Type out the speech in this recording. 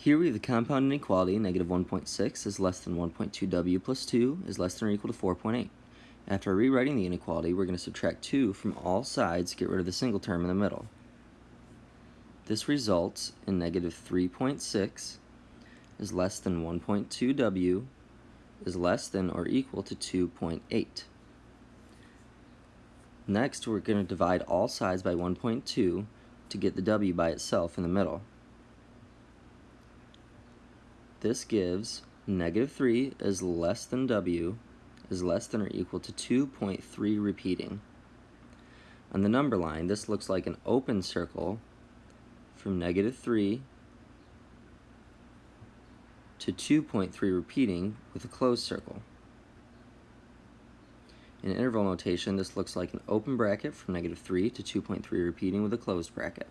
Here we have the compound inequality, negative 1.6 is less than 1.2w plus 2 is less than or equal to 4.8. After rewriting the inequality, we're going to subtract 2 from all sides to get rid of the single term in the middle. This results in negative 3.6 is less than 1.2w is less than or equal to 2.8. Next, we're going to divide all sides by 1.2 to get the w by itself in the middle. This gives negative 3 is less than w is less than or equal to 2.3 repeating. On the number line, this looks like an open circle from negative 3 to 2.3 repeating with a closed circle. In interval notation, this looks like an open bracket from negative 3 to 2.3 repeating with a closed bracket.